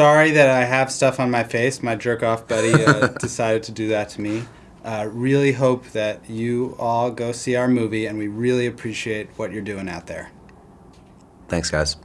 sorry that I have stuff on my face. My jerk off buddy uh, decided to do that to me. Uh, really hope that you all go see our movie, and we really appreciate what you're doing out there. Thanks, guys.